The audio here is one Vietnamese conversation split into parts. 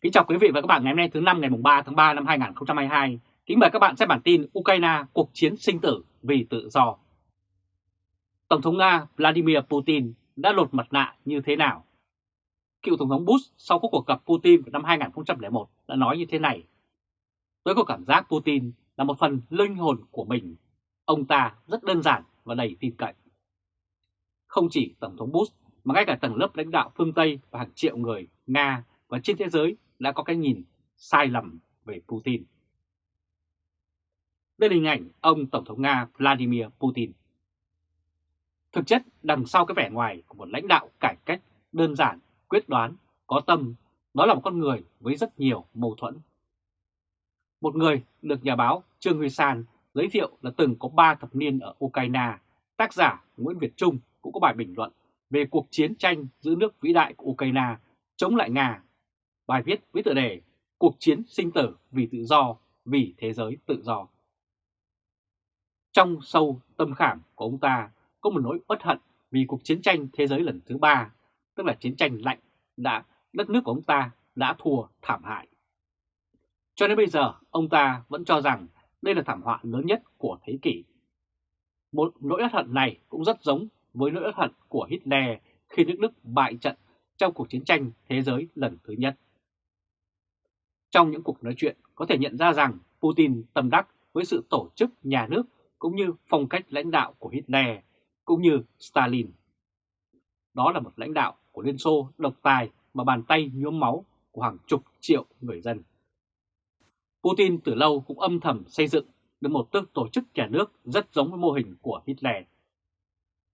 Kính chào quý vị và các bạn ngày hôm nay thứ năm ngày 3 tháng 3 năm 2022. Kính mời các bạn xem bản tin Ukraine, cuộc chiến sinh tử vì tự do. Tổng thống Nga Vladimir Putin đã lột mặt nạ như thế nào? Cựu Tổng thống Bush sau cuộc gặp Putin vào năm 2001 đã nói như thế này. Tôi có cảm giác Putin là một phần linh hồn của mình. Ông ta rất đơn giản và đầy tin cậy. Không chỉ Tổng thống Bush, mà ngay cả tầng lớp lãnh đạo phương Tây và hàng triệu người Nga và trên thế giới đã có cái nhìn sai lầm về Putin. Đây là hình ảnh ông Tổng thống Nga Vladimir Putin. Thực chất đằng sau cái vẻ ngoài của một lãnh đạo cải cách đơn giản, quyết đoán, có tâm, đó là một con người với rất nhiều mâu thuẫn. Một người được nhà báo Trương Huy San giới thiệu là từng có 3 thập niên ở Ukraine, tác giả Nguyễn Việt Trung cũng có bài bình luận về cuộc chiến tranh giữ nước vĩ đại của Ukraine chống lại Nga Bài viết với tựa đề Cuộc chiến sinh tử vì tự do, vì thế giới tự do. Trong sâu tâm khảm của ông ta có một nỗi uất hận vì cuộc chiến tranh thế giới lần thứ ba, tức là chiến tranh lạnh, đã đất nước của ông ta đã thua thảm hại. Cho đến bây giờ, ông ta vẫn cho rằng đây là thảm họa lớn nhất của thế kỷ. Một nỗi uất hận này cũng rất giống với nỗi uất hận của Hitler khi nước Đức bại trận trong cuộc chiến tranh thế giới lần thứ nhất. Trong những cuộc nói chuyện có thể nhận ra rằng Putin tâm đắc với sự tổ chức nhà nước cũng như phong cách lãnh đạo của Hitler cũng như Stalin. Đó là một lãnh đạo của Liên Xô độc tài mà bàn tay nhuốm máu của hàng chục triệu người dân. Putin từ lâu cũng âm thầm xây dựng được một tước tổ chức nhà nước rất giống với mô hình của Hitler.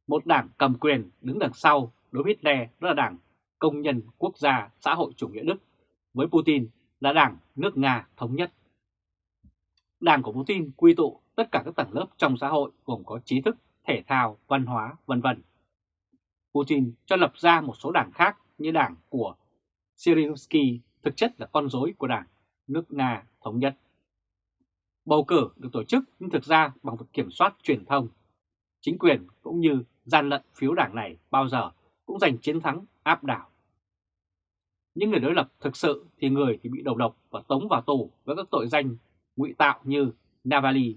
Một đảng cầm quyền đứng đằng sau đối với Hitler đó là đảng Công nhân Quốc gia Xã hội Chủ nghĩa Đức với Putin là Đảng nước Nga Thống nhất. Đảng của Putin quy tụ tất cả các tầng lớp trong xã hội gồm có trí thức, thể thao, văn hóa, vân vân. Putin cho lập ra một số đảng khác như đảng của Syrinsky thực chất là con rối của đảng nước Nga Thống nhất. Bầu cử được tổ chức nhưng thực ra bằng việc kiểm soát truyền thông. Chính quyền cũng như gian lận phiếu đảng này bao giờ cũng giành chiến thắng áp đảo. Những người đối lập thực sự thì người thì bị đầu độc và tống vào tù với các tội danh ngụy tạo như Navalny,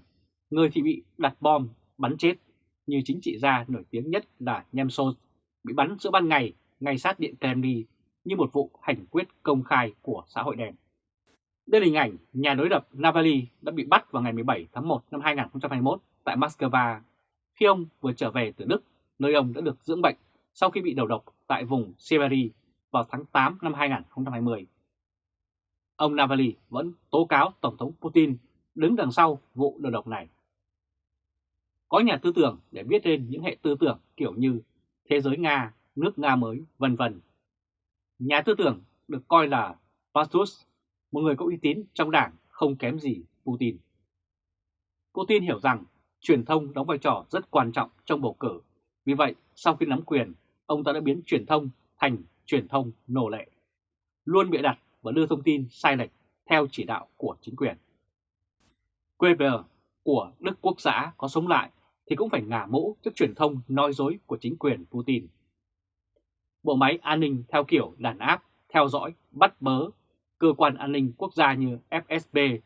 người thì bị đặt bom, bắn chết, như chính trị gia nổi tiếng nhất là Nemtsov, bị bắn giữa ban ngày, ngay sát điện Kremlin như một vụ hành quyết công khai của xã hội đen. Đây là hình ảnh nhà đối lập Navalny đã bị bắt vào ngày 17 tháng 1 năm 2021 tại Moscow. Khi ông vừa trở về từ Đức, nơi ông đã được dưỡng bệnh sau khi bị đầu độc tại vùng Siberia vào tháng 8 năm 2020. Ông Navalny vẫn tố cáo Tổng thống Putin đứng đằng sau vụ đầu độc này. Có nhà tư tưởng để viết lên những hệ tư tưởng kiểu như thế giới Nga, nước Nga mới, vân vân. Nhà tư tưởng được coi là Pastus, một người có uy tín trong đảng không kém gì Putin. Putin hiểu rằng truyền thông đóng vai trò rất quan trọng trong bầu cử. Vì vậy, sau khi nắm quyền, ông ta đã biến truyền thông thành truyền thông nô lệ, luôn bịa đặt và đưa thông tin sai lệch theo chỉ đạo của chính quyền. QVR của Đức Quốc xã có sống lại thì cũng phải ngả mũ trước truyền thông nói dối của chính quyền Putin. Bộ máy an ninh theo kiểu đàn áp, theo dõi, bắt bớ, cơ quan an ninh quốc gia như FSB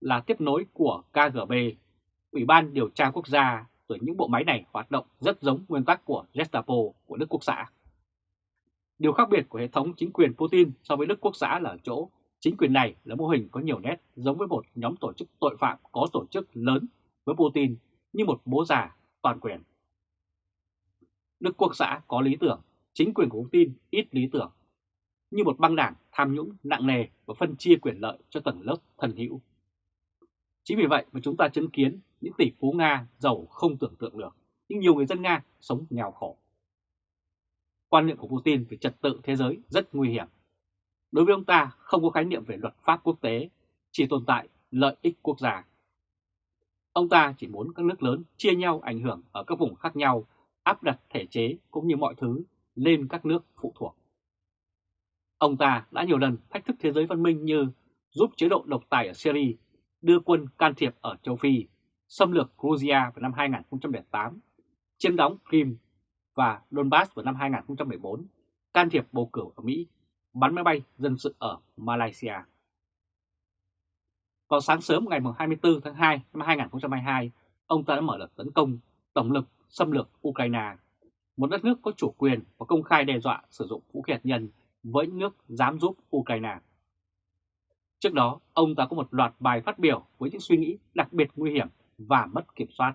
là tiếp nối của KGB, Ủy ban điều tra quốc gia, rồi những bộ máy này hoạt động rất giống nguyên tắc của Gestapo của Đức Quốc xã. Điều khác biệt của hệ thống chính quyền Putin so với Đức Quốc xã là ở chỗ chính quyền này là mô hình có nhiều nét giống với một nhóm tổ chức tội phạm có tổ chức lớn với Putin như một bố già toàn quyền. Đức Quốc xã có lý tưởng, chính quyền của Putin ít lý tưởng, như một băng đảng tham nhũng nặng nề và phân chia quyền lợi cho tầng lớp thần hữu. Chính vì vậy mà chúng ta chứng kiến những tỷ phú Nga giàu không tưởng tượng được, nhưng nhiều người dân Nga sống nghèo khổ quan niệm của Putin về trật tự thế giới rất nguy hiểm. Đối với ông ta không có khái niệm về luật pháp quốc tế, chỉ tồn tại lợi ích quốc gia. Ông ta chỉ muốn các nước lớn chia nhau ảnh hưởng ở các vùng khác nhau, áp đặt thể chế cũng như mọi thứ lên các nước phụ thuộc. Ông ta đã nhiều lần thách thức thế giới văn minh như giúp chế độ độc tài ở Syria, đưa quân can thiệp ở châu Phi, xâm lược Georgia vào năm 2008, chiếm đóng Crimea và Donbass vào năm 2014, can thiệp bầu cử ở Mỹ, bắn máy bay dân sự ở Malaysia. Vào sáng sớm ngày 24 tháng 2 năm 2022, ông ta đã mở đợt tấn công tổng lực xâm lược Ukraine, một đất nước có chủ quyền và công khai đe dọa sử dụng vũ khí hạt nhân với những nước dám giúp Ukraine. Trước đó, ông ta có một loạt bài phát biểu với những suy nghĩ đặc biệt nguy hiểm và mất kiểm soát.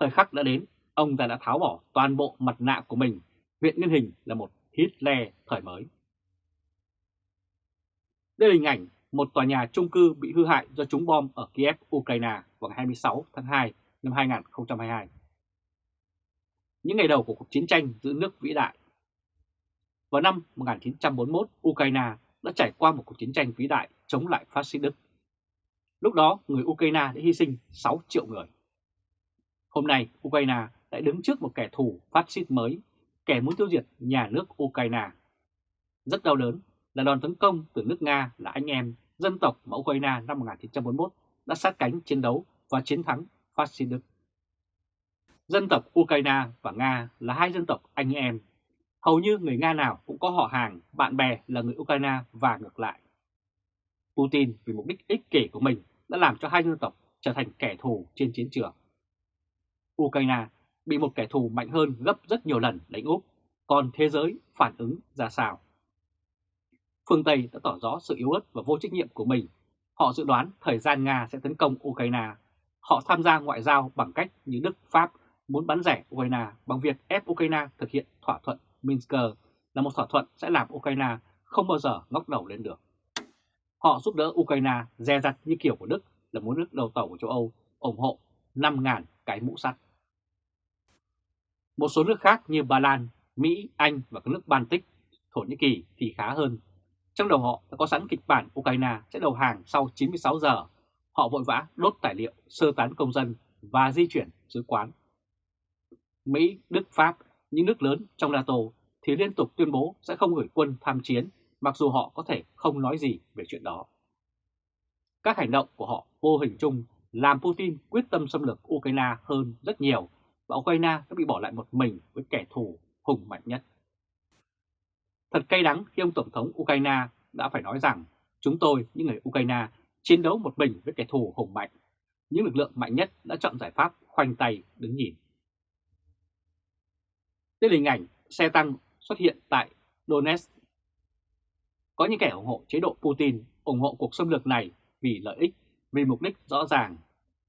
Thời khắc đã đến, ông ta đã tháo bỏ toàn bộ mặt nạ của mình, huyện nguyên hình là một Hitler thời mới. Đây là hình ảnh một tòa nhà trung cư bị hư hại do trúng bom ở Kiev, Ukraine vào ngày 26 tháng 2 năm 2022. Những ngày đầu của cuộc chiến tranh giữ nước vĩ đại. Vào năm 1941, Ukraine đã trải qua một cuộc chiến tranh vĩ đại chống lại phát xít Đức. Lúc đó, người Ukraine đã hy sinh 6 triệu người. Hôm nay, Ukraine lại đứng trước một kẻ thù phát xít mới, kẻ muốn tiêu diệt nhà nước Ukraine. Rất đau đớn là đòn tấn công từ nước Nga là anh em dân tộc mà Ukraine năm 1941 đã sát cánh chiến đấu và chiến thắng phát xít Đức. Dân tộc Ukraine và Nga là hai dân tộc anh em. Hầu như người Nga nào cũng có họ hàng, bạn bè là người Ukraine và ngược lại. Putin vì mục đích ích kỷ của mình đã làm cho hai dân tộc trở thành kẻ thù trên chiến trường. Ukraine bị một kẻ thù mạnh hơn gấp rất nhiều lần đánh úp, còn thế giới phản ứng ra sao? Phương Tây đã tỏ rõ sự yếu ớt và vô trách nhiệm của mình. Họ dự đoán thời gian Nga sẽ tấn công Ukraine. Họ tham gia ngoại giao bằng cách như Đức, Pháp muốn bắn rẻ Ukraine bằng việc ép Ukraine thực hiện thỏa thuận Minsk là một thỏa thuận sẽ làm Ukraine không bao giờ ngóc đầu lên được. Họ giúp đỡ Ukraine dè dặt như kiểu của Đức là muốn nước đầu tàu của châu Âu ủng hộ 5.000 cái mũ sắt. Một số nước khác như Ba Lan, Mỹ, Anh và các nước Baltic, Thổ Nhĩ Kỳ thì khá hơn. Trong đầu họ đã có sẵn kịch bản Ukraine sẽ đầu hàng sau 96 giờ. Họ vội vã đốt tài liệu, sơ tán công dân và di chuyển sứ quán. Mỹ, Đức, Pháp, những nước lớn trong NATO thì liên tục tuyên bố sẽ không gửi quân tham chiến mặc dù họ có thể không nói gì về chuyện đó. Các hành động của họ vô hình chung làm Putin quyết tâm xâm lược Ukraine hơn rất nhiều và Ukraine đã bị bỏ lại một mình với kẻ thù hùng mạnh nhất. Thật cay đắng khi ông Tổng thống Ukraine đã phải nói rằng chúng tôi, những người Ukraine, chiến đấu một mình với kẻ thù hùng mạnh. Những lực lượng mạnh nhất đã chọn giải pháp khoanh tay đứng nhìn. Đây là hình ảnh xe tăng xuất hiện tại Donetsk. Có những kẻ ủng hộ chế độ Putin ủng hộ cuộc xâm lược này vì lợi ích, vì mục đích rõ ràng.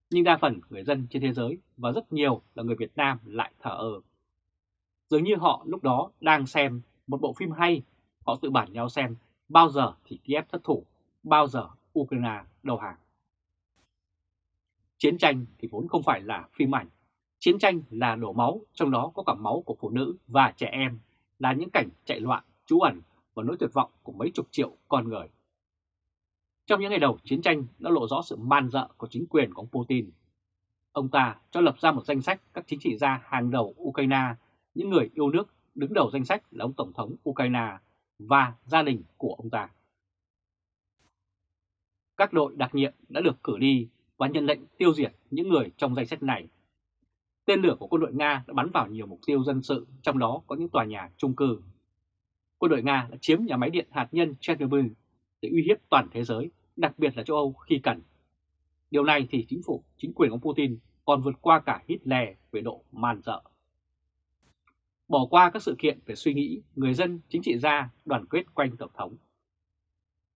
Nhưng đa phần người dân trên thế giới và rất nhiều là người Việt Nam lại thở ơ. Dường như họ lúc đó đang xem một bộ phim hay, họ tự bản nhau xem bao giờ thì Kiev thất thủ, bao giờ Ukraine đầu hàng. Chiến tranh thì vốn không phải là phim ảnh, chiến tranh là đổ máu, trong đó có cả máu của phụ nữ và trẻ em, là những cảnh chạy loạn, trú ẩn và nỗi tuyệt vọng của mấy chục triệu con người. Trong những ngày đầu chiến tranh đã lộ rõ sự man dợ của chính quyền của ông Putin. Ông ta cho lập ra một danh sách các chính trị gia hàng đầu Ukraine, những người yêu nước đứng đầu danh sách là ông Tổng thống Ukraine và gia đình của ông ta. Các đội đặc nhiệm đã được cử đi và nhận lệnh tiêu diệt những người trong danh sách này. Tên lửa của quân đội Nga đã bắn vào nhiều mục tiêu dân sự, trong đó có những tòa nhà trung cư. Quân đội Nga đã chiếm nhà máy điện hạt nhân Chernobyl để uy hiếp toàn thế giới, đặc biệt là châu Âu khi cần. Điều này thì chính phủ, chính quyền của Putin còn vượt qua cả Hitler về độ man dợ. Bỏ qua các sự kiện về suy nghĩ, người dân, chính trị gia đoàn kết quanh Tổng thống.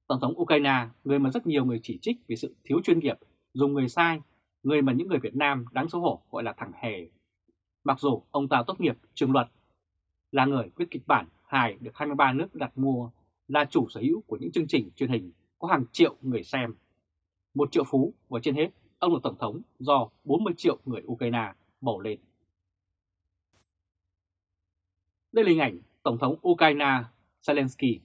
Tổng thống Ukraine, người mà rất nhiều người chỉ trích vì sự thiếu chuyên nghiệp, dùng người sai, người mà những người Việt Nam đáng xấu hổ gọi là thằng hề. Mặc dù ông ta tốt nghiệp trường luật, là người viết kịch bản hài được 23 nước đặt mua, là chủ sở hữu của những chương trình truyền hình có hàng triệu người xem. Một triệu phú và trên hết, ông là Tổng thống do 40 triệu người Ukraine bầu lên. Đây là hình ảnh Tổng thống Ukraine Zelensky.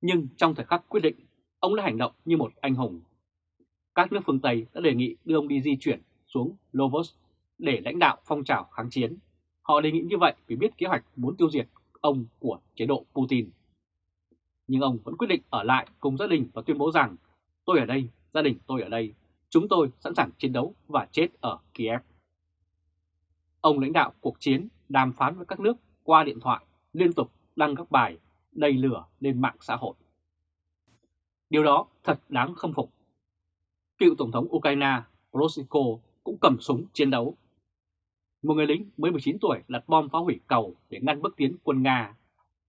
Nhưng trong thời khắc quyết định, ông đã hành động như một anh hùng. Các nước phương Tây đã đề nghị đưa ông đi di chuyển xuống Lovos để lãnh đạo phong trào kháng chiến. Họ đề nghị như vậy vì biết kế hoạch muốn tiêu diệt ông của chế độ Putin. Nhưng ông vẫn quyết định ở lại cùng gia đình và tuyên bố rằng tôi ở đây, gia đình tôi ở đây, chúng tôi sẵn sàng chiến đấu và chết ở Kiev. Ông lãnh đạo cuộc chiến đàm phán với các nước qua điện thoại, liên tục đăng các bài đầy lửa lên mạng xã hội. Điều đó thật đáng khâm phục. Cựu Tổng thống Ukraine Poroshenko cũng cầm súng chiến đấu. Một người lính mới 19 tuổi đặt bom phá hủy cầu để ngăn bước tiến quân Nga.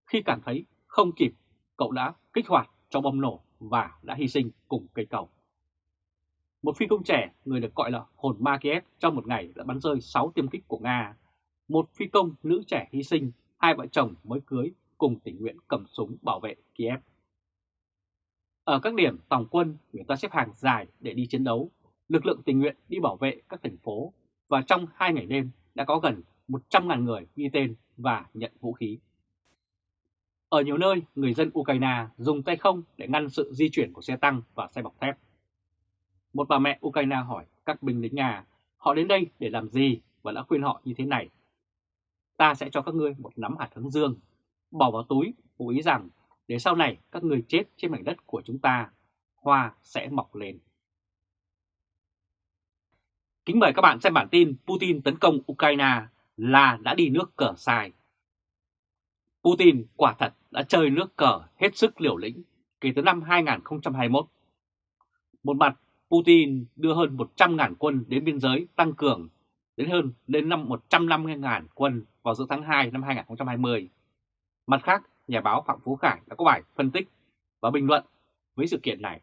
Khi cảm thấy không kịp, cậu đã kích hoạt cho bom nổ và đã hy sinh cùng cây cầu. Một phi công trẻ, người được gọi là hồn ma Kiev trong một ngày đã bắn rơi 6 tiêm kích của Nga. Một phi công nữ trẻ hy sinh, hai vợ chồng mới cưới cùng tình nguyện cầm súng bảo vệ Kiev. Ở các điểm tòng quân, người ta xếp hàng dài để đi chiến đấu, lực lượng tình nguyện đi bảo vệ các thành phố và trong hai ngày đêm đã có gần 100.000 người ghi tên và nhận vũ khí. Ở nhiều nơi, người dân Ukraine dùng tay không để ngăn sự di chuyển của xe tăng và xe bọc thép. Một bà mẹ Ukraine hỏi các binh lính Nga họ đến đây để làm gì và đã khuyên họ như thế này. Ta sẽ cho các ngươi một nắm hạt hướng dương, bỏ vào túi, ngụ ý rằng để sau này các ngươi chết trên mảnh đất của chúng ta, hoa sẽ mọc lên. Kính mời các bạn xem bản tin Putin tấn công Ukraine là đã đi nước cờ sai. Putin quả thật đã chơi nước cờ hết sức liều lĩnh kể từ năm 2021. Một mặt, Putin đưa hơn 100.000 quân đến biên giới tăng cường đến hơn đến năm 150.000 quân vào giữa tháng 2 năm 2020. Mặt khác, nhà báo Phạm Phú Khải đã có bài phân tích và bình luận với sự kiện này.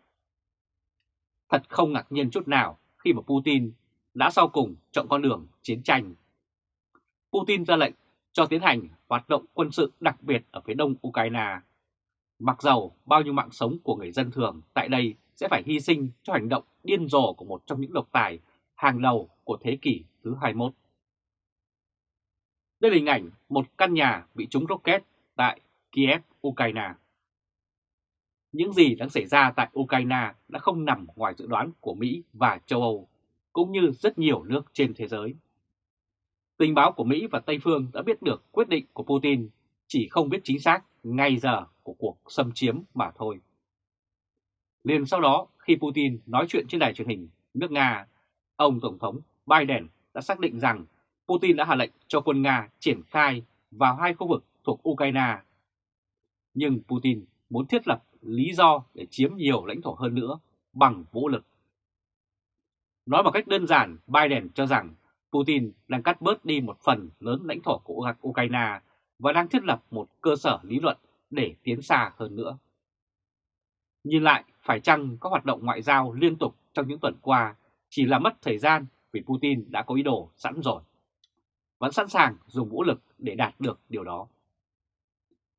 Thật không ngạc nhiên chút nào khi mà Putin đã sau cùng chọn con đường chiến tranh. Putin ra lệnh cho tiến hành hoạt động quân sự đặc biệt ở phía đông Ukraine. Mặc dầu bao nhiêu mạng sống của người dân thường tại đây sẽ phải hy sinh cho hành động điên rồ của một trong những độc tài hàng đầu của thế kỷ thứ 21. Đây là hình ảnh một căn nhà bị trúng rocket tại Kiev, Ukraine. Những gì đang xảy ra tại Ukraine đã không nằm ngoài dự đoán của Mỹ và châu Âu, cũng như rất nhiều nước trên thế giới. Tình báo của Mỹ và Tây Phương đã biết được quyết định của Putin, chỉ không biết chính xác ngay giờ của cuộc xâm chiếm mà thôi. Liền sau đó, khi Putin nói chuyện trên đài truyền hình nước Nga, ông Tổng thống Biden đã xác định rằng Putin đã hạ lệnh cho quân Nga triển khai vào hai khu vực thuộc Ukraine. Nhưng Putin muốn thiết lập lý do để chiếm nhiều lãnh thổ hơn nữa bằng vũ lực. Nói một cách đơn giản, Biden cho rằng Putin đang cắt bớt đi một phần lớn lãnh thổ của Ukraine và đang thiết lập một cơ sở lý luận để tiến xa hơn nữa. Nhìn lại, phải chăng các hoạt động ngoại giao liên tục trong những tuần qua chỉ là mất thời gian vì Putin đã có ý đồ sẵn rồi. Vẫn sẵn sàng dùng vũ lực để đạt được điều đó.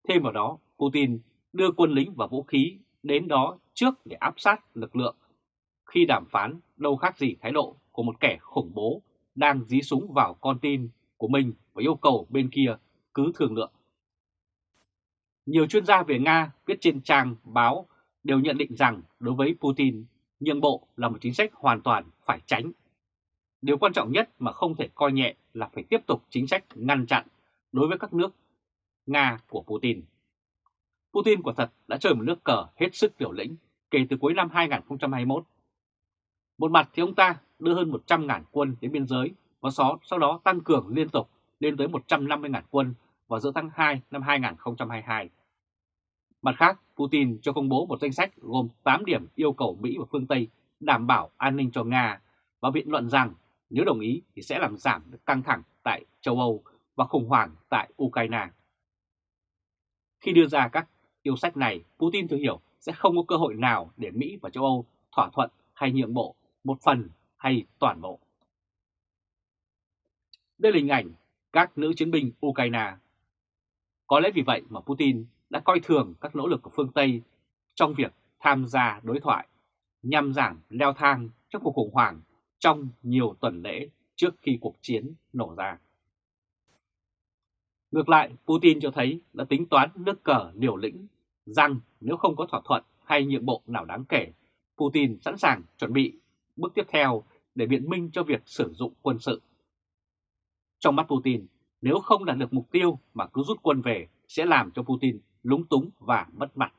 Thêm vào đó, Putin đưa quân lính và vũ khí đến đó trước để áp sát lực lượng. Khi đàm phán đâu khác gì thái độ của một kẻ khủng bố đang dí súng vào con tin của mình và yêu cầu bên kia cứ thương lượng. Nhiều chuyên gia về Nga viết trên trang báo đều nhận định rằng đối với Putin, nhượng bộ là một chính sách hoàn toàn phải tránh. Điều quan trọng nhất mà không thể coi nhẹ là phải tiếp tục chính sách ngăn chặn đối với các nước Nga của Putin. Putin quả thật đã chơi một nước cờ hết sức liều lĩnh kể từ cuối năm 2021. Một mặt thì ông ta đưa hơn 100.000 quân đến biên giới và sau, đó tăng cường liên tục lên tới 150.000 quân vào giữa tháng 2 năm 2022. Mặt khác, Putin cho công bố một danh sách gồm 8 điểm yêu cầu Mỹ và phương Tây đảm bảo an ninh cho Nga và biện luận rằng nếu đồng ý thì sẽ làm giảm được căng thẳng tại châu Âu và khủng hoảng tại Ukraine. Khi đưa ra các yêu sách này, Putin thừa hiểu sẽ không có cơ hội nào để Mỹ và châu Âu thỏa thuận hay nhượng bộ một phần hay toàn bộ. Đây là hình ảnh các nữ chiến binh Ukraine. Có lẽ vì vậy mà Putin đã coi thường các nỗ lực của phương Tây trong việc tham gia đối thoại nhằm giảm leo thang trong cuộc khủng hoảng trong nhiều tuần lễ trước khi cuộc chiến nổ ra. Ngược lại, Putin cho thấy đã tính toán nước cờ liều lĩnh rằng nếu không có thỏa thuận hay nhượng bộ nào đáng kể, Putin sẵn sàng chuẩn bị bước tiếp theo để biện minh cho việc sử dụng quân sự. Trong mắt Putin, nếu không đạt được mục tiêu mà cứ rút quân về sẽ làm cho Putin lúng túng và mất mặt.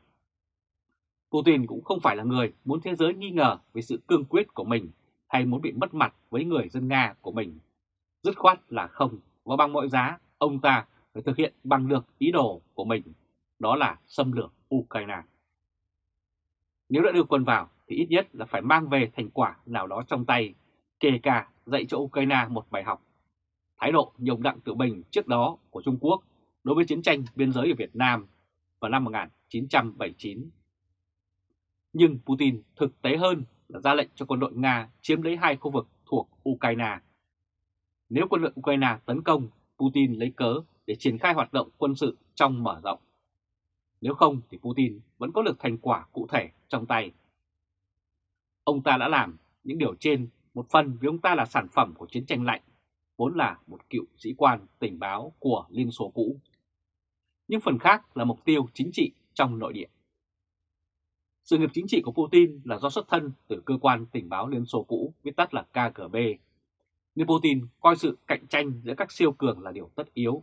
Putin cũng không phải là người muốn thế giới nghi ngờ về sự cương quyết của mình hay muốn bị mất mặt với người dân Nga của mình. Dứt khoát là không, và bằng mọi giá, ông ta phải thực hiện bằng được ý đồ của mình, đó là xâm lược Ukraine. Nếu đã đưa quân vào thì ít nhất là phải mang về thành quả nào đó trong tay, kể cả dạy cho Ukraine một bài học. Thái độ nhồng đặng tự bình trước đó của Trung Quốc đối với chiến tranh biên giới ở Việt Nam vào năm 1979. Nhưng Putin thực tế hơn là ra lệnh cho quân đội Nga chiếm lấy hai khu vực thuộc Ukraine. Nếu quân đội Ukraine tấn công, Putin lấy cớ để triển khai hoạt động quân sự trong mở rộng. Nếu không thì Putin vẫn có được thành quả cụ thể trong tay. Ông ta đã làm những điều trên một phần vì ông ta là sản phẩm của chiến tranh lạnh, vốn là một cựu sĩ quan tình báo của Liên Xô cũ. Nhưng phần khác là mục tiêu chính trị trong nội địa. Sự nghiệp chính trị của Putin là do xuất thân từ cơ quan tình báo Liên Xô cũ, viết tắt là KGB. Nên Putin coi sự cạnh tranh giữa các siêu cường là điều tất yếu.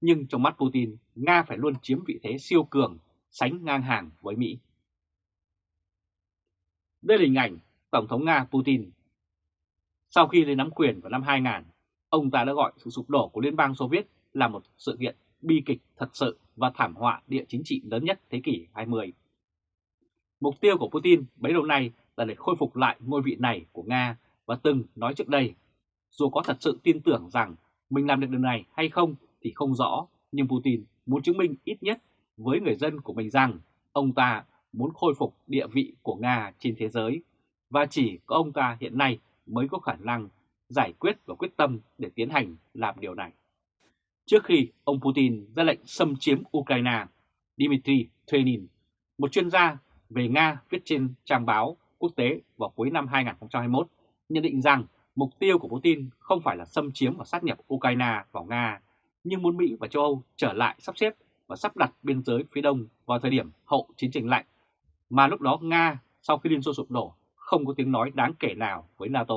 Nhưng trong mắt Putin, Nga phải luôn chiếm vị thế siêu cường, sánh ngang hàng với Mỹ. Đây là hình ảnh Tổng thống Nga Putin. Sau khi lên nắm quyền vào năm 2000, ông ta đã gọi sự sụp đổ của Liên bang Xô Viết là một sự kiện bi kịch thật sự và thảm họa địa chính trị lớn nhất thế kỷ 20. Mục tiêu của Putin bấy lâu nay là để khôi phục lại ngôi vị này của Nga và từng nói trước đây, dù có thật sự tin tưởng rằng mình làm được điều này hay không thì không rõ, nhưng Putin muốn chứng minh ít nhất với người dân của mình rằng ông ta muốn khôi phục địa vị của Nga trên thế giới và chỉ có ông ta hiện nay mới có khả năng giải quyết và quyết tâm để tiến hành làm điều này. Trước khi ông Putin ra lệnh xâm chiếm Ukraine, Dmitry Trenin, một chuyên gia về Nga viết trên trang báo quốc tế vào cuối năm 2021, nhận định rằng mục tiêu của Putin không phải là xâm chiếm và sát nhập Ukraine vào Nga, nhưng muốn Mỹ và châu Âu trở lại sắp xếp và sắp đặt biên giới phía đông vào thời điểm hậu chiến tranh lạnh, mà lúc đó Nga sau khi Liên Xô sụp đổ không có tiếng nói đáng kể nào với NATO.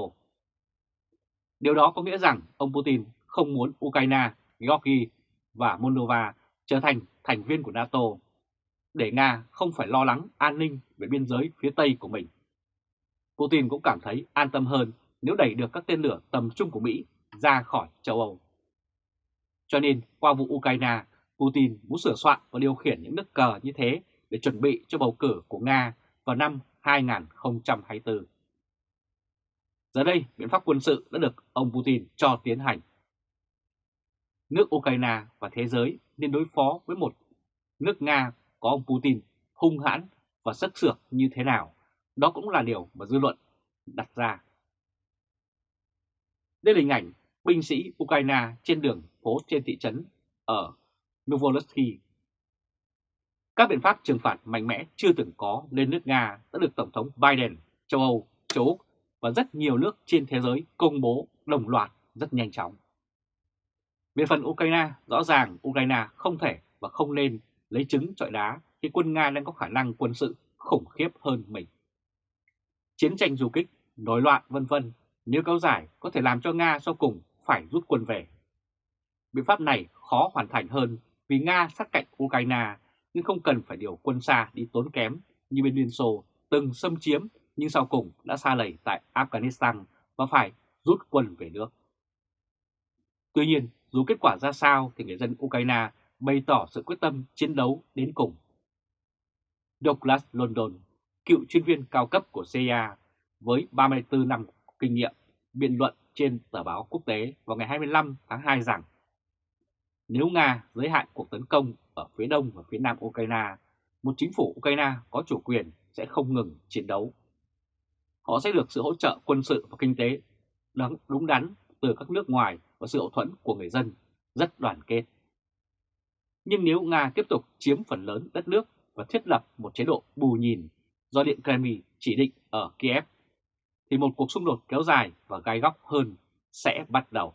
Điều đó có nghĩa rằng ông Putin không muốn Ukraine, Georgia và Moldova trở thành thành viên của NATO để Nga không phải lo lắng an ninh về biên giới phía Tây của mình. Putin cũng cảm thấy an tâm hơn nếu đẩy được các tên lửa tầm trung của Mỹ ra khỏi châu Âu. Cho nên qua vụ Ukraine, Putin muốn sửa soạn và điều khiển những nước cờ như thế để chuẩn bị cho bầu cử của Nga vào năm 2024. Giờ đây, biện pháp quân sự đã được ông Putin cho tiến hành. Nước Ukraine và thế giới nên đối phó với một nước Nga có ông Putin hung hãn và sắc sược như thế nào, đó cũng là điều mà dư luận đặt ra. Đây là hình ảnh binh sĩ Ukraine trên đường phố trên thị trấn ở Novorossiysk. Các biện pháp trừng phạt mạnh mẽ chưa từng có lên nước Nga đã được Tổng thống Biden, châu Âu, châu Úc và rất nhiều nước trên thế giới công bố đồng loạt rất nhanh chóng. Về phần Ukraine, rõ ràng Ukraine không thể và không nên lấy trứng trọi đá khi quân Nga đang có khả năng quân sự khủng khiếp hơn mình. Chiến tranh du kích, nổi loạn vân vân nếu kéo dài có thể làm cho Nga sau cùng phải rút quân về. Biện pháp này khó hoàn thành hơn vì Nga sát cạnh Ukraine nhưng không cần phải điều quân xa đi tốn kém như bên Liên Xô từng xâm chiếm nhưng sau cùng đã xa lầy tại Afghanistan và phải rút quân về nước. Tuy nhiên, dù kết quả ra sao thì người dân Ukraine bày tỏ sự quyết tâm chiến đấu đến cùng. Douglas London, cựu chuyên viên cao cấp của CIA với 34 năm kinh nghiệm, biện luận trên tờ báo quốc tế vào ngày 25 tháng 2 rằng nếu Nga giới hạn cuộc tấn công ở phía đông và phía nam Ukraine, một chính phủ Ukraine có chủ quyền sẽ không ngừng chiến đấu. Họ sẽ được sự hỗ trợ quân sự và kinh tế đúng đắn từ các nước ngoài và sự hậu thuẫn của người dân rất đoàn kết. Nhưng nếu Nga tiếp tục chiếm phần lớn đất nước và thiết lập một chế độ bù nhìn do Điện Kremlin chỉ định ở Kiev, thì một cuộc xung đột kéo dài và gai góc hơn sẽ bắt đầu.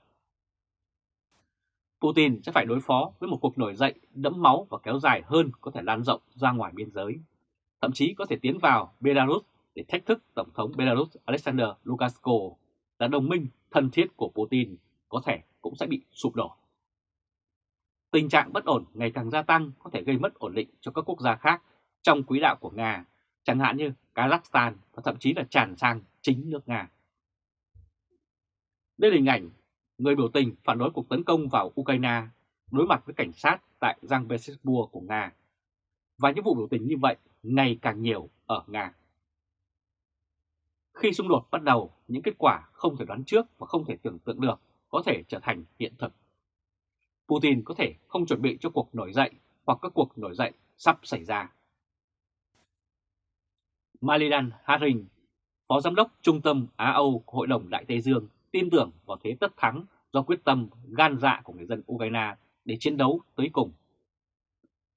Putin sẽ phải đối phó với một cuộc nổi dậy đẫm máu và kéo dài hơn có thể lan rộng ra ngoài biên giới, thậm chí có thể tiến vào Belarus để thách thức Tổng thống Belarus Alexander Lukashenko là đồng minh thân thiết của Putin có thể cũng sẽ bị sụp đổ. Tình trạng bất ổn ngày càng gia tăng có thể gây mất ổn định cho các quốc gia khác trong quỹ đạo của Nga, chẳng hạn như Kazakhstan và thậm chí là tràn sang chính nước Nga. Đây là hình ảnh người biểu tình phản đối cuộc tấn công vào Ukraine đối mặt với cảnh sát tại Giang Petersburg của Nga Và những vụ biểu tình như vậy ngày càng nhiều ở Nga. Khi xung đột bắt đầu, những kết quả không thể đoán trước và không thể tưởng tượng được có thể trở thành hiện thực. Putin có thể không chuẩn bị cho cuộc nổi dậy hoặc các cuộc nổi dậy sắp xảy ra. Malidan Haring, Phó Giám đốc Trung tâm Á-Âu Hội đồng Đại Tây Dương tin tưởng vào thế tất thắng do quyết tâm gan dạ của người dân Ukraine để chiến đấu tới cùng.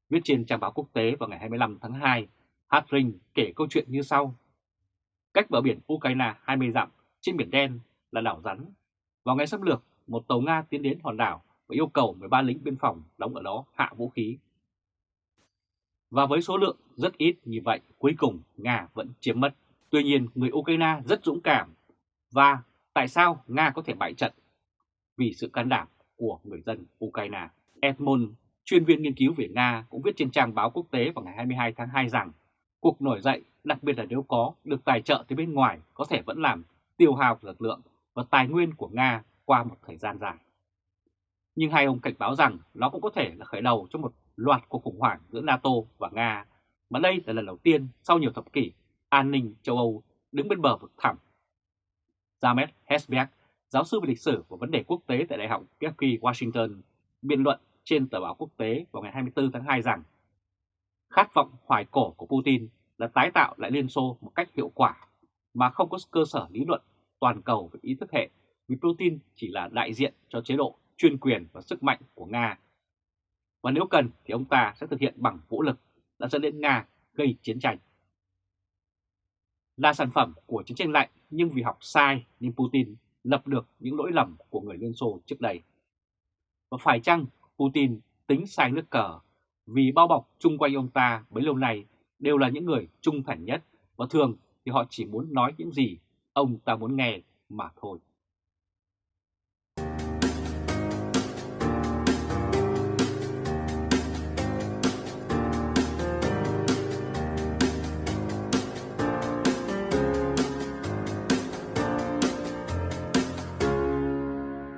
Viết trên trang báo quốc tế vào ngày 25 tháng 2, Hartring kể câu chuyện như sau. Cách bờ biển Ukraine 20 dặm trên biển đen là đảo rắn. Vào ngày xâm lược, một tàu Nga tiến đến hòn đảo và yêu cầu 13 lính biên phòng đóng ở đó hạ vũ khí. Và với số lượng rất ít như vậy, cuối cùng Nga vẫn chiếm mất. Tuy nhiên, người Ukraine rất dũng cảm. Và tại sao Nga có thể bại trận? Vì sự can đảm của người dân Ukraine. Edmund, chuyên viên nghiên cứu về Nga, cũng viết trên trang báo quốc tế vào ngày 22 tháng 2 rằng cuộc nổi dậy, đặc biệt là nếu có được tài trợ từ bên ngoài, có thể vẫn làm tiêu hao lực lượng và tài nguyên của Nga qua một thời gian dài. Nhưng hai ông cảnh báo rằng nó cũng có thể là khởi đầu cho một loạt cuộc khủng hoảng giữa NATO và Nga, mà đây là lần đầu tiên sau nhiều thập kỷ an ninh châu Âu đứng bên bờ vực thẳm. James Hesberg, giáo sư về lịch sử và vấn đề quốc tế tại Đại học Berkeley, Washington, biện luận trên tờ báo quốc tế vào ngày 24 tháng 2 rằng khát vọng hoài cổ của Putin là tái tạo lại Liên Xô một cách hiệu quả mà không có cơ sở lý luận toàn cầu về ý thức hệ vì Putin chỉ là đại diện cho chế độ chuyên quyền và sức mạnh của Nga. Và nếu cần thì ông ta sẽ thực hiện bằng vũ lực đã dẫn đến Nga gây chiến tranh. Là sản phẩm của chiến tranh lạnh, nhưng vì học sai nên Putin lập được những lỗi lầm của người Liên Xô trước đây. Và phải chăng Putin tính sai nước cờ vì bao bọc chung quanh ông ta bấy lâu nay đều là những người trung thành nhất và thường thì họ chỉ muốn nói những gì ông ta muốn nghe mà thôi.